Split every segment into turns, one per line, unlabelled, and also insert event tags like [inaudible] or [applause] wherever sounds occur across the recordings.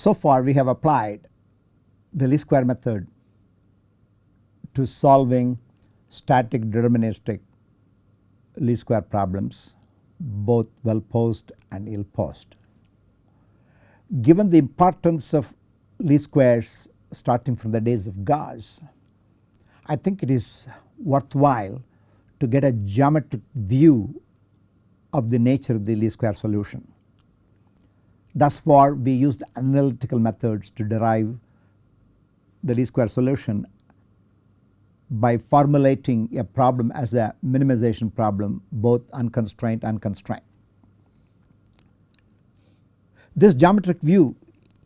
So far we have applied the least square method to solving static deterministic least square problems both well posed and ill posed. Given the importance of least squares starting from the days of Gauss, I think it is worthwhile to get a geometric view of the nature of the least square solution. Thus far we used analytical methods to derive the least square solution by formulating a problem as a minimization problem both unconstrained and constrained. This geometric view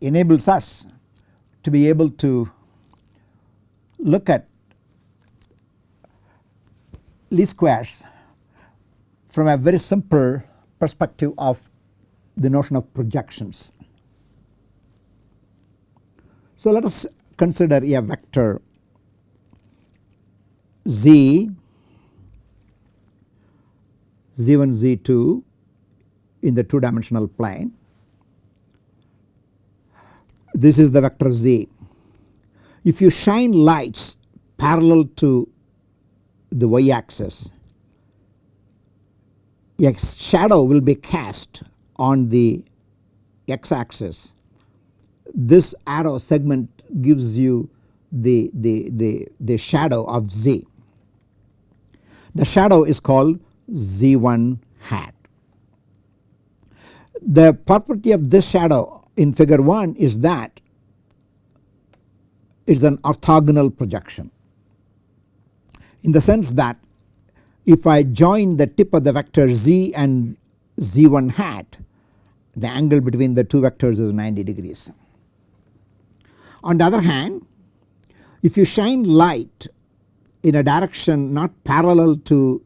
enables us to be able to look at least squares from a very simple perspective of the notion of projections. So let us consider a vector z z1 z2 in the 2 dimensional plane. This is the vector z. If you shine lights parallel to the y axis a shadow will be cast on the x axis. This arrow segment gives you the, the, the, the shadow of z. The shadow is called z1 hat. The property of this shadow in figure 1 is that it is an orthogonal projection in the sense that if I join the tip of the vector z and z1 hat the angle between the two vectors is 90 degrees. On the other hand if you shine light in a direction not parallel to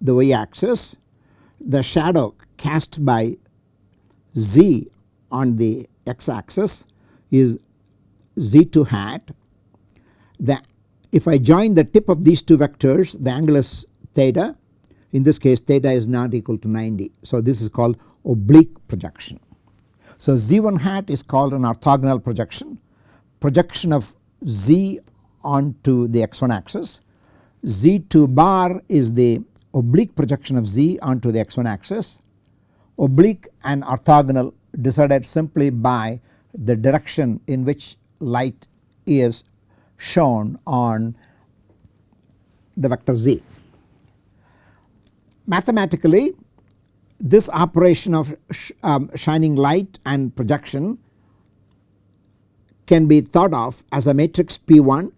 the y axis the shadow cast by z on the x axis is z2 hat. The, if I join the tip of these two vectors the angle is theta in this case theta is not equal to 90. So this is called oblique projection. So z1 hat is called an orthogonal projection, projection of z onto the x1 axis, z2 bar is the oblique projection of z onto the x1 axis, oblique and orthogonal decided simply by the direction in which light is shown on the vector z. Mathematically this operation of sh um, shining light and projection can be thought of as a matrix P1.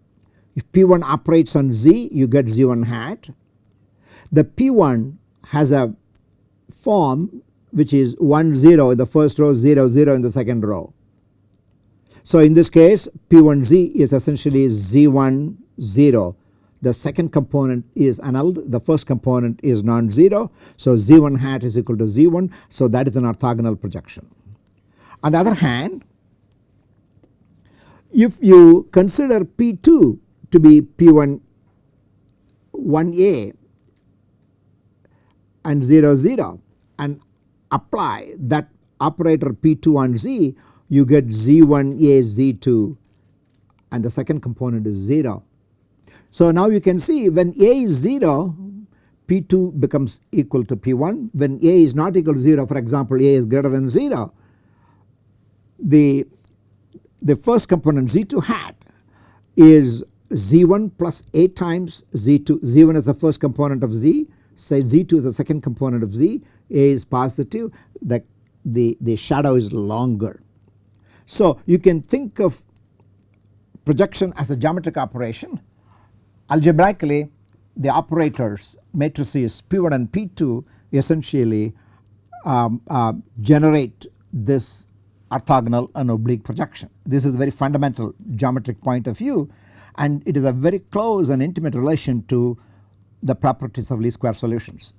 If P1 operates on Z you get Z1 hat. The P1 has a form which is 1 0 in the first row 0 0 in the second row. So in this case P1Z is essentially Z1 0 the second component is annulled the first component is non-zero. So Z1 hat is equal to Z1 so that is an orthogonal projection. On the other hand if you consider P2 to be P1 1A and 0 0 and apply that operator P2 on Z you get Z1A Z2 and the second component is 0 so now you can see when A is 0 P2 becomes equal to P1 when A is not equal to 0 for example A is greater than 0 the, the first component Z2 hat is Z1 plus A times Z2 Z1 is the first component of Z say Z2 is the second component of Z A is positive the, the, the shadow is longer. So you can think of projection as a geometric operation Algebraically the operators matrices P1 and P2 essentially um, uh, generate this orthogonal and oblique projection. This is a very fundamental geometric point of view and it is a very close and intimate relation to the properties of least square solutions.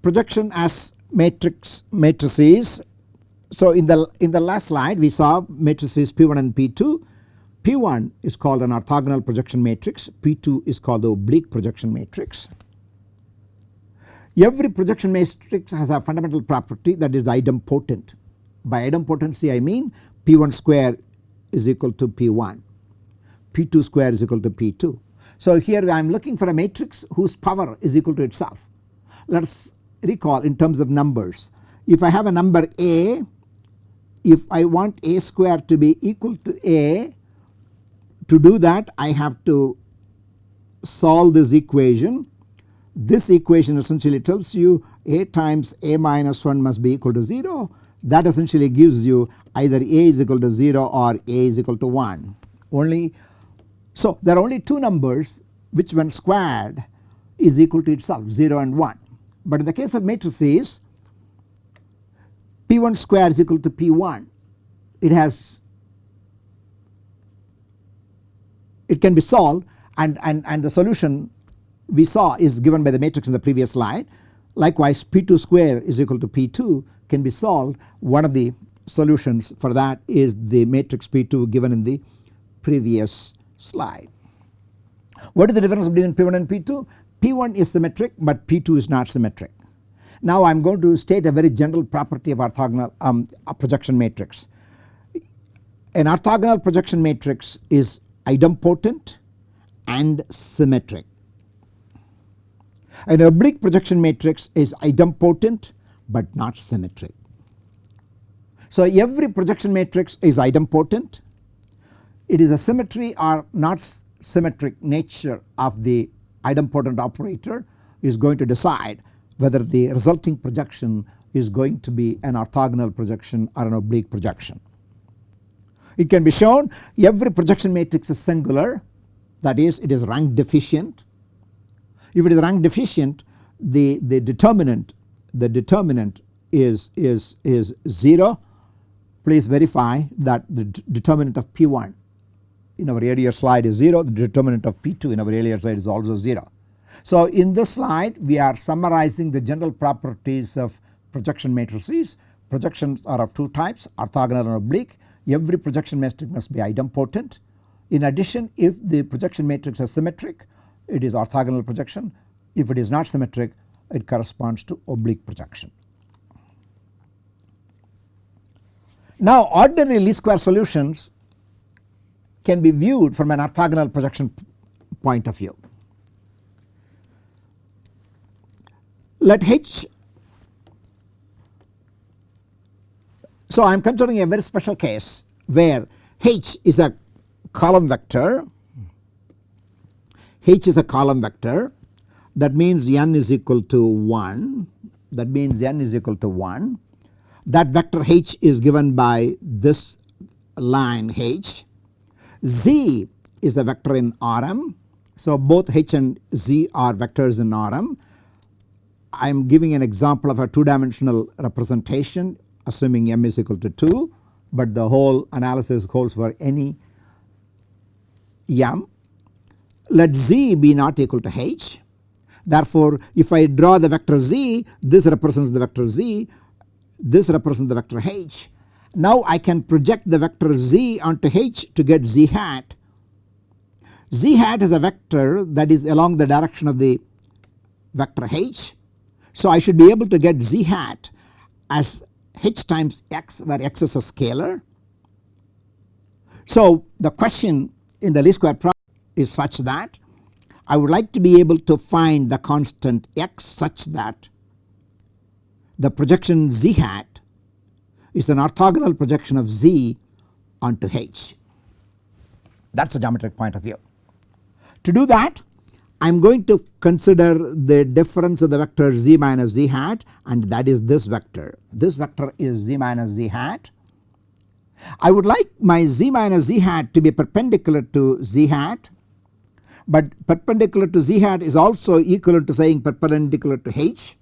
Projection as matrix matrices. So in the in the last slide we saw matrices P1 and P2 P1 is called an orthogonal projection matrix, P2 is called the oblique projection matrix. Every projection matrix has a fundamental property that is idempotent By idempotency I mean P1 square is equal to P1, P2 square is equal to P2. So here I am looking for a matrix whose power is equal to itself. Let us recall in terms of numbers. If I have a number A, if I want A square to be equal to A, to do that I have to solve this equation. This equation essentially tells you A times A minus 1 must be equal to 0 that essentially gives you either A is equal to 0 or A is equal to 1 only. So there are only two numbers which when squared is equal to itself 0 and 1 but in the case of matrices P1 square is equal to P1 it has it can be solved and, and, and the solution we saw is given by the matrix in the previous slide. Likewise P2 square is equal to P2 can be solved one of the solutions for that is the matrix P2 given in the previous slide. What is the difference between P1 and P2? P1 is symmetric but P2 is not symmetric. Now I am going to state a very general property of orthogonal um, projection matrix. An orthogonal projection matrix is idempotent and symmetric. An oblique projection matrix is idempotent but not symmetric. So every projection matrix is idempotent. It is a symmetry or not symmetric nature of the idempotent operator is going to decide whether the resulting projection is going to be an orthogonal projection or an oblique projection. It can be shown every projection matrix is singular that is it is rank deficient. If it is rank deficient the, the determinant the determinant is, is, is 0 please verify that the determinant of P1 in our earlier slide is 0 the determinant of P2 in our earlier slide is also 0. So in this slide we are summarizing the general properties of projection matrices. Projections are of two types orthogonal and oblique. Every projection matrix must be idempotent. In addition if the projection matrix is symmetric it is orthogonal projection. If it is not symmetric it corresponds to oblique projection. Now ordinary least square solutions can be viewed from an orthogonal projection point of view. Let H so I am considering a very special case where H is a column vector. H is a column vector. That means n is equal to 1 that means n is equal to 1 that vector h is given by this line h. Z is a vector in Rm so both h and z are vectors in Rm I am giving an example of a two dimensional representation assuming m is equal to 2 but the whole analysis holds for any m. Let z be not equal to h Therefore, if I draw the vector z this represents the vector z this represents the vector h. Now I can project the vector z onto h to get z hat. z hat is a vector that is along the direction of the vector h. So I should be able to get z hat as h times x where x is a scalar. So the question in the least square problem is such that I would like to be able to find the constant x such that the projection z hat is an orthogonal projection of z onto h that is a geometric point of view. To do that I am going to consider the difference of the vector z minus z hat and that is this vector. This vector is z minus z hat. I would like my z minus z hat to be perpendicular to z hat but perpendicular to z hat is also equivalent to saying perpendicular to h.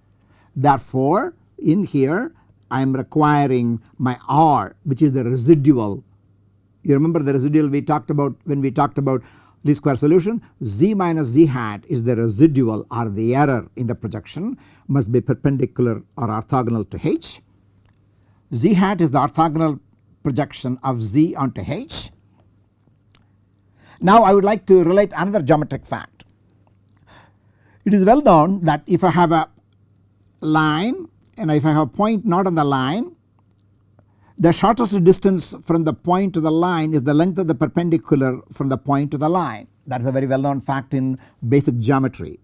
Therefore in here I am requiring my r which is the residual. You remember the residual we talked about when we talked about least square solution z minus z hat is the residual or the error in the projection must be perpendicular or orthogonal to h. z hat is the orthogonal projection of z onto h now I would like to relate another geometric fact. It is well known that if I have a line and if I have a point not on the line the shortest distance from the point to the line is the length of the perpendicular from the point to the line. That is a very well known fact in basic geometry.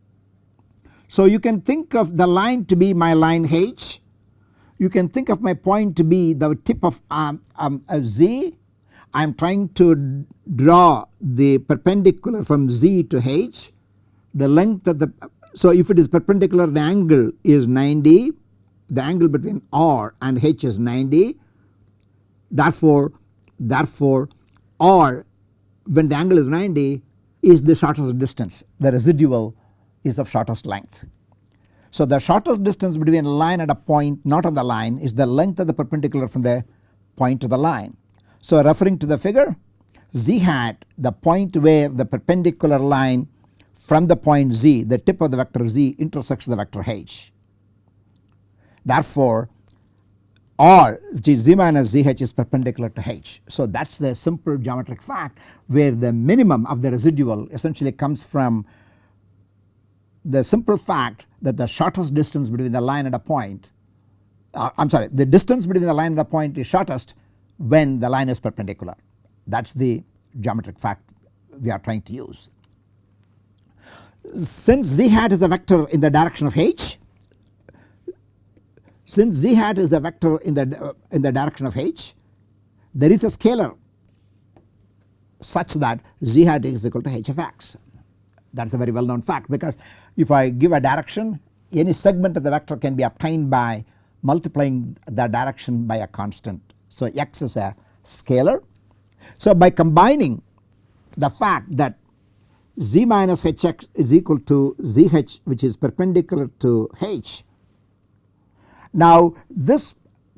So you can think of the line to be my line H, you can think of my point to be the tip of um, um, Z. I am trying to draw the perpendicular from Z to H. The length of the so if it is perpendicular the angle is 90 the angle between R and H is 90 therefore therefore R when the angle is 90 is the shortest distance the residual is of shortest length. So the shortest distance between a line and a point not on the line is the length of the perpendicular from the point to the line. So referring to the figure z hat the point where the perpendicular line from the point z the tip of the vector z intersects the vector h. Therefore R which is z minus zh is perpendicular to h. So that is the simple geometric fact where the minimum of the residual essentially comes from the simple fact that the shortest distance between the line and a point uh, I am sorry the distance between the line and a point is shortest when the line is perpendicular that is the geometric fact we are trying to use. Since z hat is a vector in the direction of h since z hat is a vector in the uh, in the direction of h there is a scalar such that z hat is equal to h of x that is a very well known fact because if I give a direction any segment of the vector can be obtained by multiplying the direction by a constant. So x is a scalar. So by combining the fact that z minus hx is equal to zh which is perpendicular to h. Now this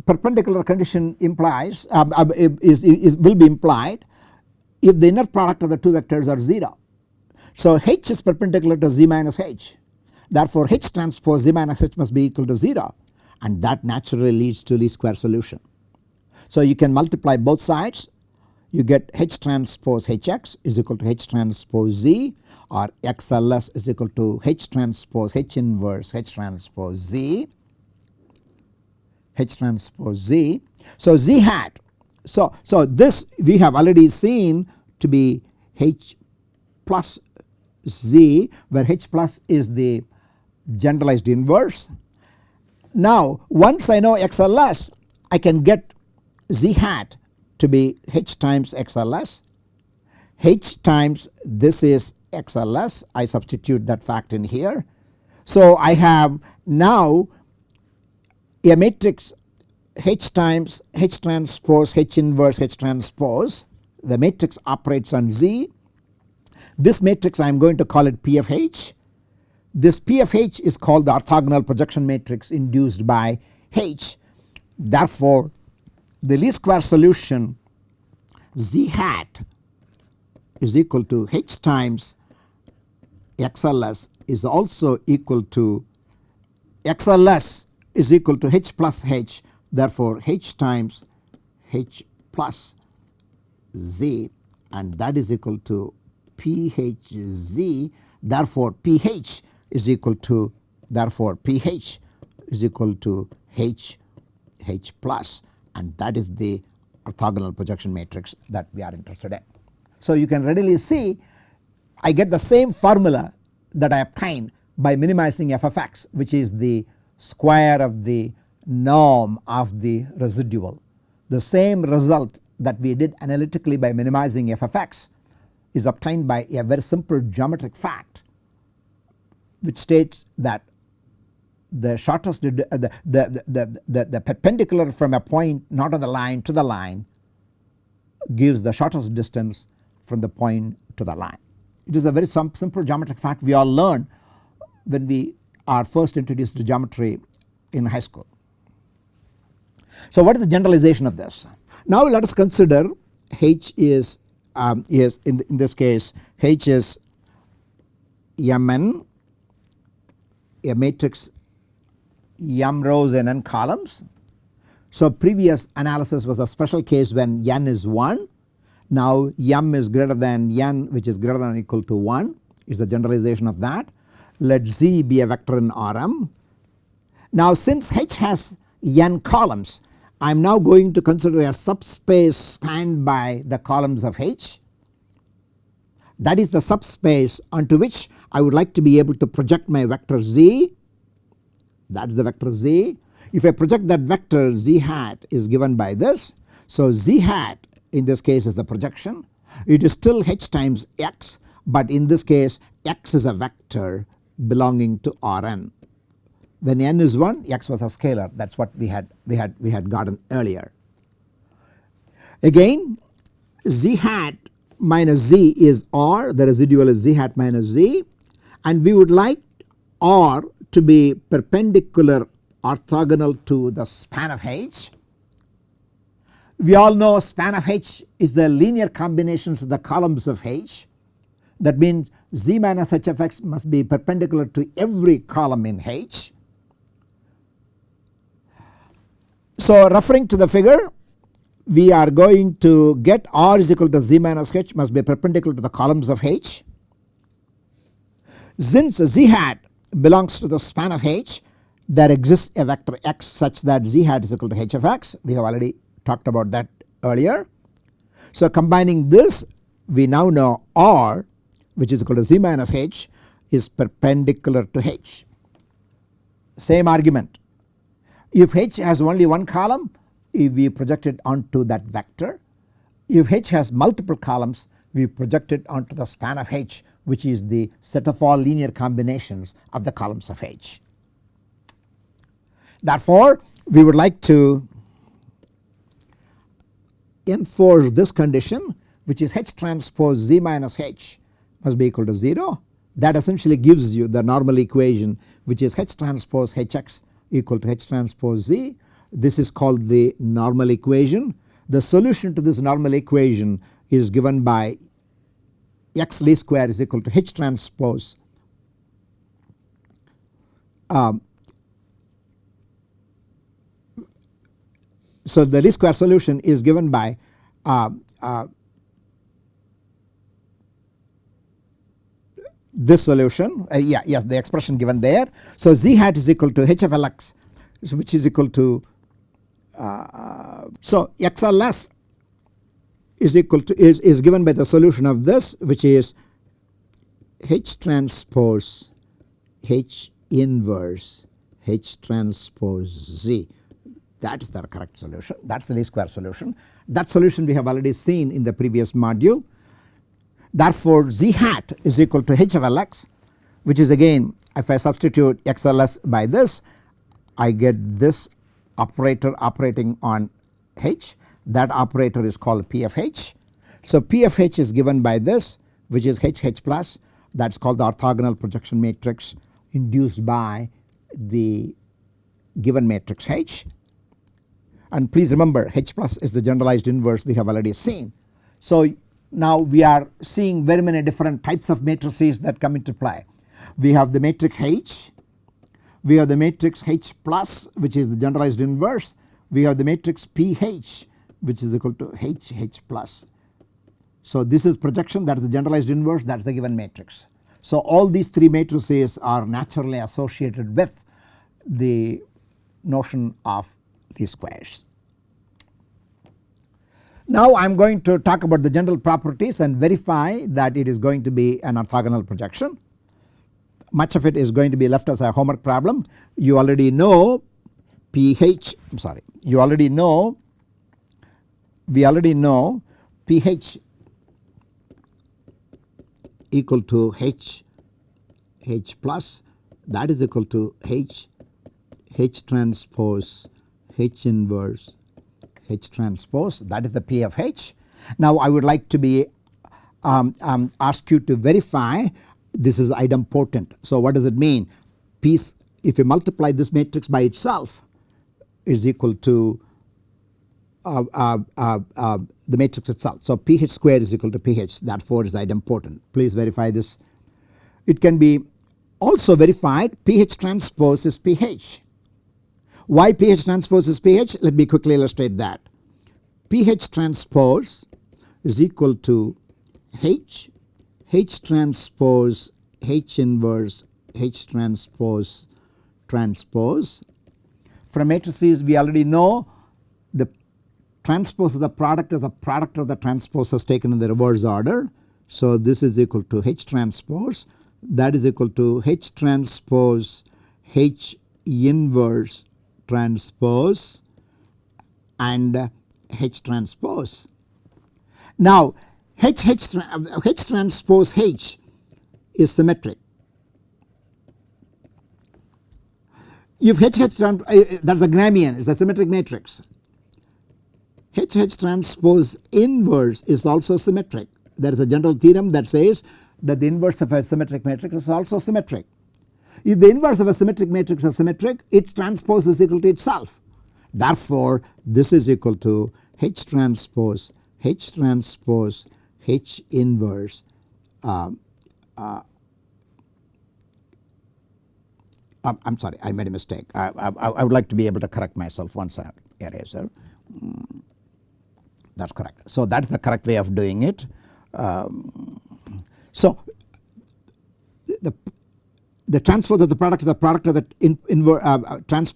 perpendicular condition implies uh, uh, is, is will be implied if the inner product of the two vectors are 0 so H is perpendicular to Z minus H. Therefore H transpose Z minus H must be equal to 0 and that naturally leads to least square solution. So you can multiply both sides. You get H transpose Hx is equal to H transpose Z or XLS is equal to H transpose H inverse H transpose Z H transpose Z. So Z hat so, so this we have already seen to be H plus Z where H plus is the generalized inverse. Now once I know XLS I can get Z hat to be H times XLS H times this is XLS I substitute that fact in here. So I have now a matrix H times H transpose H inverse H transpose the matrix operates on Z this matrix I am going to call it P of H. This P of H is called the orthogonal projection matrix induced by H. Therefore the least square solution Z hat is equal to H times XLS is also equal to XLS is equal to H plus H therefore H times H plus Z and that is equal to PHZ therefore PH is equal to therefore PH is equal to H H plus and that is the orthogonal projection matrix that we are interested in. So you can readily see I get the same formula that I obtain by minimizing f of x which is the square of the norm of the residual. The same result that we did analytically by minimizing f of x is obtained by a very simple geometric fact which states that the shortest uh, the, the, the, the, the perpendicular from a point not on the line to the line gives the shortest distance from the point to the line. It is a very simple geometric fact we all learn when we are first introduced to geometry in high school. So what is the generalization of this? Now let us consider H is um, is in, in this case H is Mn a matrix m rows and n columns. So previous analysis was a special case when n is 1 now m is greater than n which is greater than or equal to 1 is the generalization of that. Let z be a vector in Rm. Now since H has n columns I am now going to consider a subspace spanned by the columns of H that is the subspace onto which I would like to be able to project my vector z that is the vector z. If I project that vector z hat is given by this. So z hat in this case is the projection it is still h times x but in this case x is a vector belonging to Rn. When n is 1 x was a scalar that is what we had we had we had gotten earlier. Again z hat minus z is r the residual is z hat minus z and we would like r to be perpendicular orthogonal to the span of h. We all know span of h is the linear combinations of the columns of h that means z minus h of x must be perpendicular to every column in h. So referring to the figure we are going to get r is equal to z minus h must be perpendicular to the columns of h. Since z hat belongs to the span of h there exists a vector x such that z hat is equal to h of x we have already talked about that earlier. So combining this we now know r which is equal to z minus h is perpendicular to h. Same argument if h has only one column if we project it onto that vector. If H has multiple columns we project it onto the span of H which is the set of all linear combinations of the columns of H. Therefore we would like to enforce this condition which is H transpose Z minus H must be equal to 0 that essentially gives you the normal equation which is H transpose Hx equal to H transpose Z this is called the normal equation. The solution to this normal equation is given by x least square is equal to h transpose um, so the least square solution is given by uh, uh, this solution uh, yeah yes the expression given there. So z hat is equal to h of lx which is equal to uh, so XLS is equal to is, is given by the solution of this which is H transpose H inverse H transpose Z that is the correct solution that is the least square solution. That solution we have already seen in the previous module. Therefore Z hat is equal to H of Lx which is again if I substitute XLS by this I get this operator operating on H that operator is called P of H. So P of H is given by this which is H H plus that is called the orthogonal projection matrix induced by the given matrix H and please remember H plus is the generalized inverse we have already seen. So now we are seeing very many different types of matrices that come into play. We have the matrix H we have the matrix H plus which is the generalized inverse we have the matrix PH which is equal to H H plus. So this is projection that is the generalized inverse that is the given matrix. So all these three matrices are naturally associated with the notion of least squares. Now I am going to talk about the general properties and verify that it is going to be an orthogonal projection much of it is going to be left as a homework problem. You already know pH I am sorry you already know we already know pH equal to H H plus that is equal to H H transpose H inverse H transpose that is the P of H. Now I would like to be um, um, ask you to verify this is idempotent. So what does it mean? Piece if you multiply this matrix by itself is equal to uh, uh, uh, uh the matrix itself. So pH square is equal to pH that 4 is idempotent. Please verify this. It can be also verified pH transpose is pH. Why pH transpose is pH? Let me quickly illustrate that. pH transpose is equal to H H transpose H inverse H transpose transpose. From matrices we already know the transpose of the product of the product of the transposes taken in the reverse order. So this is equal to H transpose that is equal to H transpose H inverse transpose and H transpose. Now H, H, H transpose H is symmetric. If H H uh, that is a Gramian it is a symmetric matrix. H H transpose inverse is also symmetric. There is a general theorem that says that the inverse of a symmetric matrix is also symmetric. If the inverse of a symmetric matrix is symmetric its transpose is equal to itself. Therefore this is equal to H transpose H transpose H inverse uh, uh, um, I am sorry I made a mistake I, I, I, would like to be able to correct myself once I eraser that is correct. So that is the correct way of doing it. Um, so the the transpose of the product of the product of the in, inver, uh, uh trans,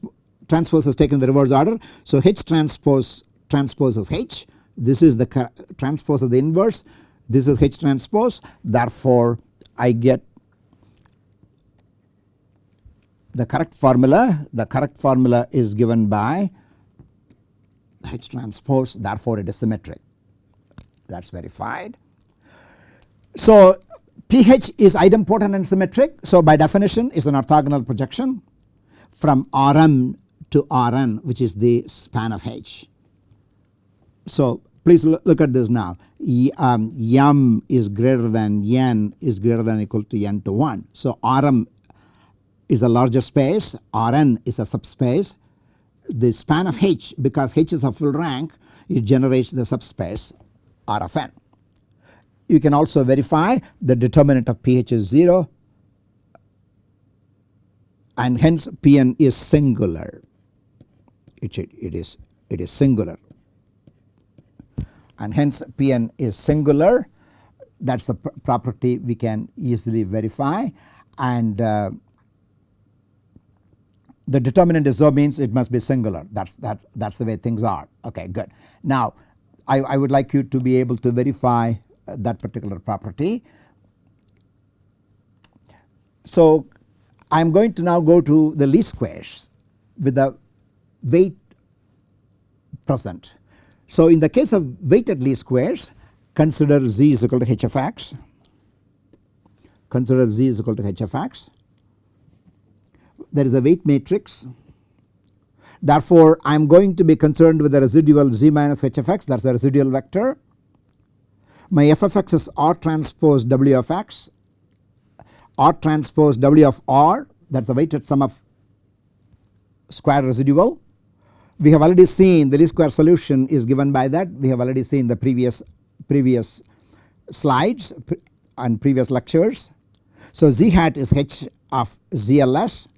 transpose is taken in the reverse order. So H transpose transposes H. This is the transpose of the inverse. This is H transpose. Therefore I get the correct formula. The correct formula is given by H transpose. Therefore it is symmetric. That is verified. So pH is idempotent and symmetric so by definition is an orthogonal projection from Rm to Rn which is the span of H. So please look at this now um, m is greater than n is greater than equal to n to 1. So Rm is a larger space Rn is a subspace the span of H because H is a full rank it generates the subspace R of n. You can also verify the determinant of pH is 0 and hence Pn is singular. It, it is it is singular. And hence Pn is singular. That is the pr property we can easily verify. And uh, the determinant is so means it must be singular. That is that that's the way things are. Okay good. Now I, I would like you to be able to verify that particular property. So I am going to now go to the least squares with the weight present. So in the case of weighted least squares consider z is equal to h of x consider z is equal to h of x there is a weight matrix. Therefore, I am going to be concerned with the residual z minus h of x that is the residual vector. My f of x is r transpose w of x, r transpose w of r that is the weighted sum of square residual. We have already seen the least square solution is given by that we have already seen the previous previous slides and previous lectures. So z hat is h of zls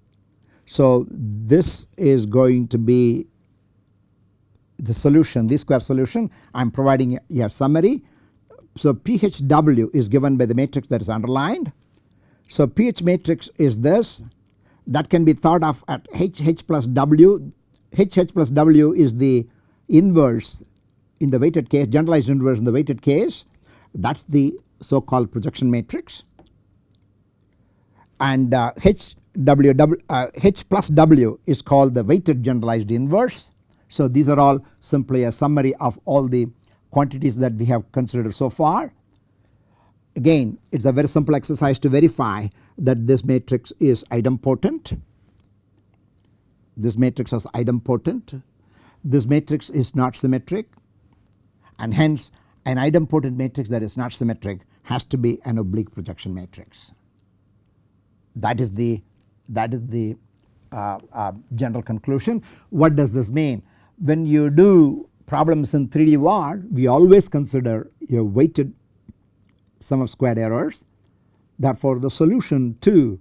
so this is going to be the solution least square solution I am providing a summary. So PHW is given by the matrix that is underlined. So PH matrix is this that can be thought of at HH plus W. HH plus W is the inverse in the weighted case generalized inverse in the weighted case that is the so called projection matrix and uh, H W, w uh, H plus W is called the weighted generalized inverse. So these are all simply a summary of all the quantities that we have considered so far. Again it is a very simple exercise to verify that this matrix is idempotent. This matrix is idempotent. This matrix is not symmetric and hence an idempotent matrix that is not symmetric has to be an oblique projection matrix. That is the that is the uh, uh, general conclusion. What does this mean? When you do problems in 3D VAR we always consider a weighted sum of squared errors. Therefore the solution to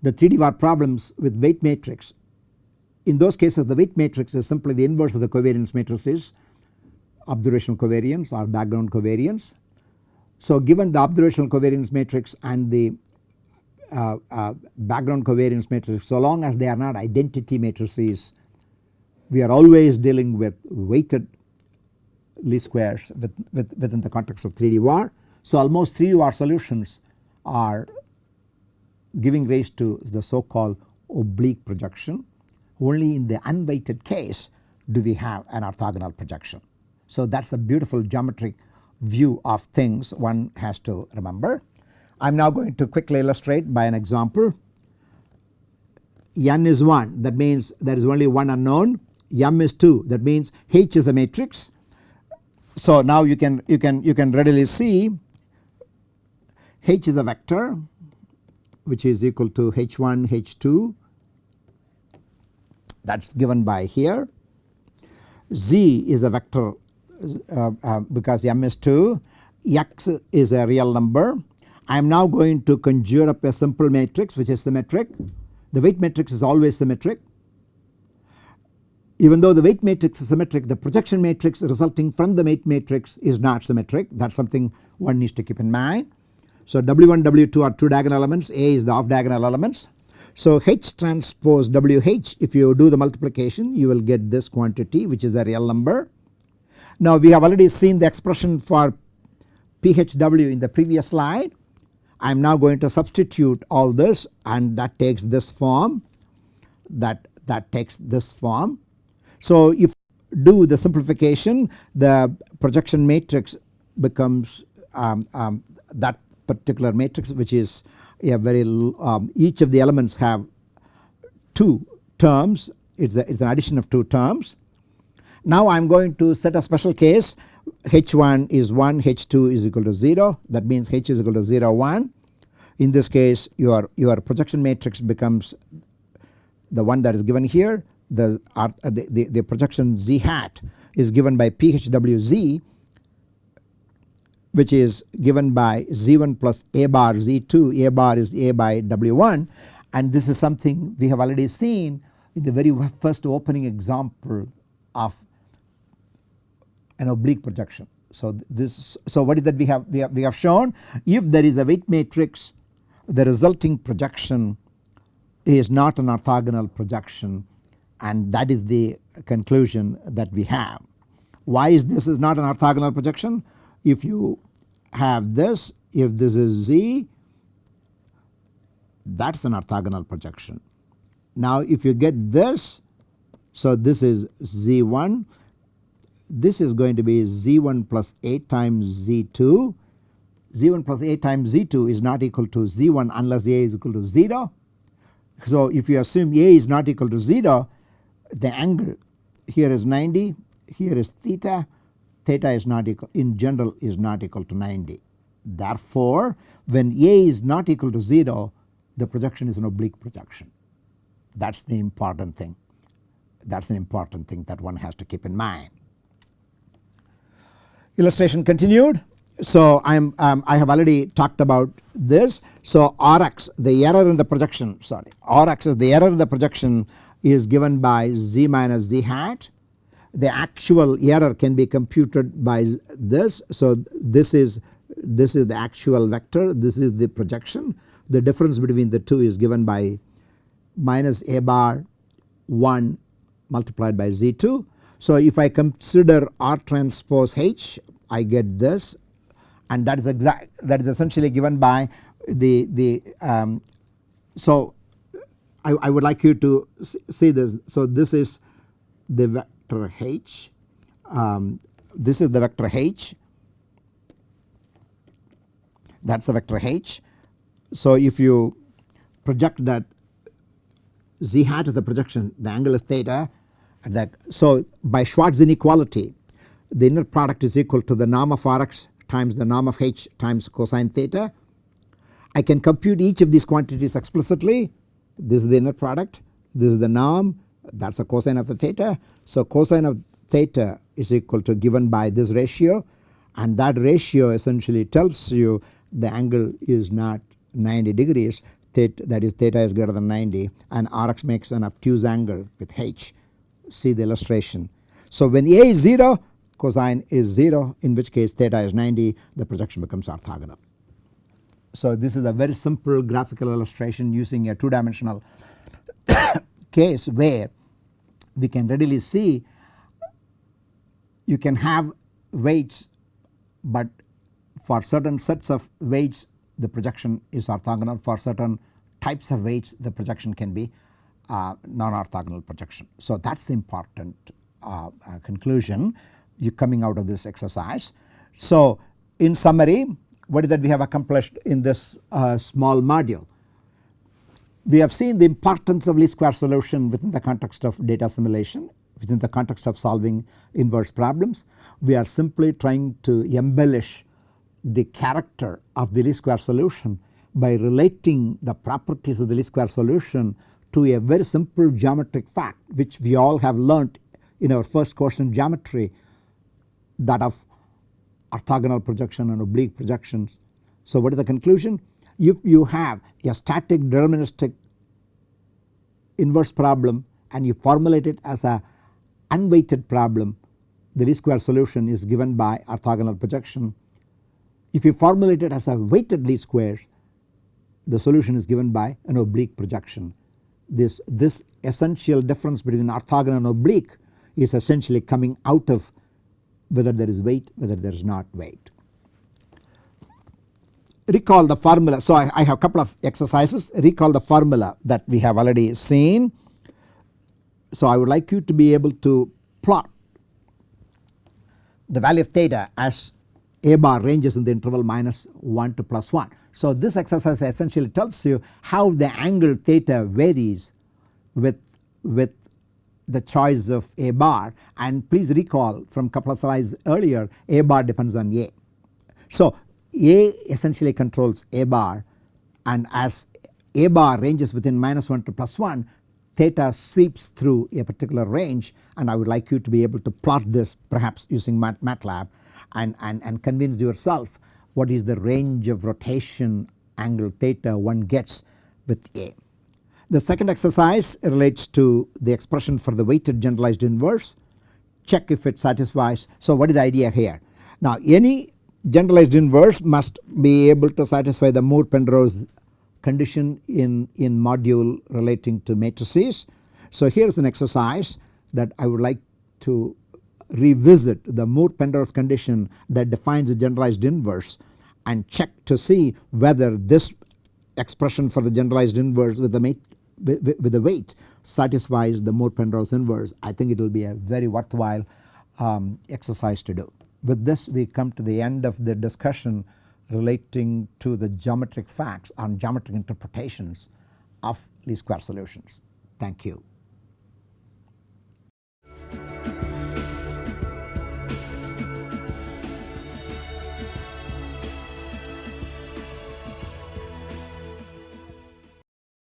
the 3D VAR problems with weight matrix in those cases the weight matrix is simply the inverse of the covariance matrices observational covariance or background covariance. So given the observational covariance matrix and the uh, uh, background covariance matrix so long as they are not identity matrices we are always dealing with weighted least squares with, with, within the context of 3D VAR. So almost 3D VAR solutions are giving rise to the so called oblique projection. Only in the unweighted case do we have an orthogonal projection. So that is the beautiful geometric view of things one has to remember. I am now going to quickly illustrate by an example. n is 1 that means there is only one unknown, m is 2 that means H is a matrix. So now you can you can you can readily see H is a vector which is equal to H1 H2 that is given by here. Z is a vector uh, uh, because m is 2, x is a real number. I am now going to conjure up a simple matrix which is symmetric. The weight matrix is always symmetric. Even though the weight matrix is symmetric the projection matrix resulting from the weight matrix is not symmetric that is something one needs to keep in mind. So W1 W2 are two diagonal elements A is the off diagonal elements. So H transpose WH if you do the multiplication you will get this quantity which is a real number. Now we have already seen the expression for PHW in the previous slide. I am now going to substitute all this and that takes this form that that takes this form. So if do the simplification the projection matrix becomes um, um, that particular matrix which is a very um, each of the elements have two terms it is it's an addition of two terms. Now I am going to set a special case H1 is 1 H2 is equal to 0 that means H is equal to 0 1. In this case your, your projection matrix becomes the one that is given here the, uh, the, the, the projection Z hat is given by PHWZ which is given by Z1 plus A bar Z2 A bar is A by W1 and this is something we have already seen in the very first opening example of an oblique projection. So this so what is that we have we have, we have shown? If there is a weight matrix the resulting projection is not an orthogonal projection and that is the conclusion that we have. Why is this is not an orthogonal projection? If you have this if this is Z that is an orthogonal projection. Now if you get this so this is Z1 this is going to be Z1 plus 8 times Z2 Z1 plus 8 times Z2 is not equal to Z1 unless A is equal to 0. So if you assume A is not equal to 0 the angle here is 90 here is theta theta is not equal in general is not equal to 90. Therefore when A is not equal to 0 the projection is an oblique projection that is the important thing that is an important thing that one has to keep in mind. Illustration continued so I am um, I have already talked about this. So Rx the error in the projection sorry Rx is the error in the projection is given by z minus z hat. The actual error can be computed by this. So this is this is the actual vector this is the projection the difference between the two is given by minus a bar 1 multiplied by z2. So if I consider R transpose H I get this and that is exact that is essentially given by the the um, so I, I would like you to see this. So this is the vector h, um, this is the vector h, that is the vector h. So if you project that z hat is the projection the angle is theta that so by Schwarz inequality the inner product is equal to the norm of Rx times the norm of h times cosine theta. I can compute each of these quantities explicitly this is the inner product this is the norm that is a cosine of the theta. So cosine of theta is equal to given by this ratio and that ratio essentially tells you the angle is not 90 degrees theta, that is theta is greater than 90 and Rx makes an obtuse angle with H see the illustration. So when A is 0 cosine is 0 in which case theta is 90 the projection becomes orthogonal. So this is a very simple graphical illustration using a 2 dimensional [coughs] case where we can readily see you can have weights but for certain sets of weights the projection is orthogonal for certain types of weights the projection can be uh, non-orthogonal projection. So that is the important uh, uh, conclusion you coming out of this exercise. So in summary what is that we have accomplished in this uh, small module. We have seen the importance of least square solution within the context of data simulation within the context of solving inverse problems. We are simply trying to embellish the character of the least square solution by relating the properties of the least square solution to a very simple geometric fact which we all have learnt in our first course in geometry that of orthogonal projection and oblique projections. So what is the conclusion? If you have a static deterministic inverse problem and you formulate it as a unweighted problem the least square solution is given by orthogonal projection. If you formulate it as a weighted least squares the solution is given by an oblique projection. This, this essential difference between orthogonal and oblique is essentially coming out of whether there is weight whether there is not weight. Recall the formula so I, I have a couple of exercises recall the formula that we have already seen. So I would like you to be able to plot the value of theta as a bar ranges in the interval minus 1 to plus 1. So this exercise essentially tells you how the angle theta varies with, with the choice of a bar and please recall from couple of slides earlier a bar depends on a. So a essentially controls a bar and as a bar ranges within minus 1 to plus 1 theta sweeps through a particular range and I would like you to be able to plot this perhaps using MATLAB and, and, and convince yourself what is the range of rotation angle theta one gets with A. The second exercise relates to the expression for the weighted generalized inverse check if it satisfies. So what is the idea here? Now any generalized inverse must be able to satisfy the Moore-Penrose condition in, in module relating to matrices. So here is an exercise that I would like to revisit the Moore-Penrose condition that defines a generalized inverse and check to see whether this expression for the generalized inverse with the with, with the weight satisfies the Moore-Penrose inverse I think it will be a very worthwhile um, exercise to do. With this we come to the end of the discussion relating to the geometric facts on geometric interpretations of least square solutions. Thank you.